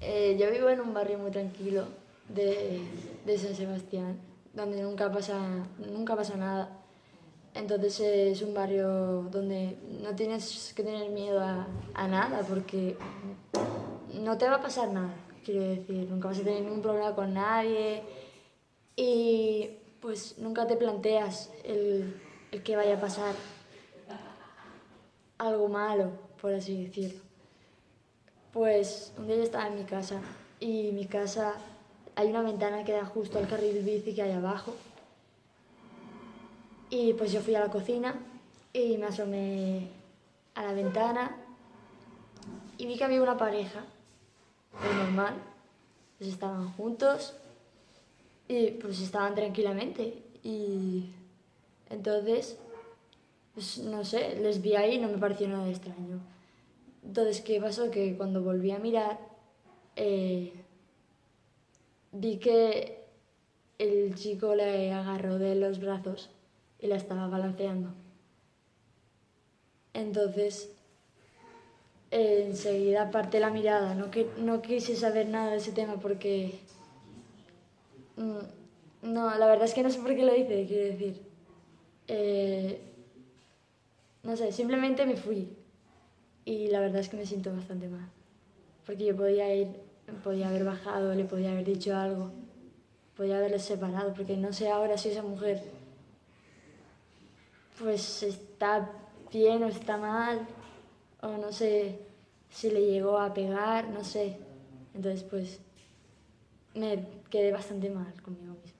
Eh, yo vivo en un barrio muy tranquilo de, de San Sebastián, donde nunca pasa, nunca pasa nada. Entonces es un barrio donde no tienes que tener miedo a, a, nada porque no te va a pasar nada, quiero decir, nunca vas a tener ningún problema con nadie y pues nunca te planteas el, el que vaya a pasar algo malo, por así decirlo. Pues un día yo estaba en mi casa y mi casa hay una ventana que da justo al carril bici que hay abajo. Y pues yo fui a la cocina y me asomé a la ventana y vi que había una pareja, pues normal, pues estaban juntos y pues estaban tranquilamente y entonces, pues no sé, les vi ahí y no me pareció nada extraño. Entonces, ¿qué pasó? Que cuando volví a mirar, eh, vi que el chico le agarró de los brazos y la estaba balanceando. Entonces, enseguida aparté la mirada, no, que, no quise saber nada de ese tema porque... Mm, no, la verdad es que no sé por qué lo hice, quiero decir. Eh, no sé, simplemente me fui y la verdad es que me siento bastante mal. Porque yo podía ir, podía haber bajado, le podía haber dicho algo, podía haberles separado, porque no sé ahora si esa mujer pues está bien o está mal, o no sé si le llegó a pegar, no sé. Entonces pues me quedé bastante mal conmigo misma.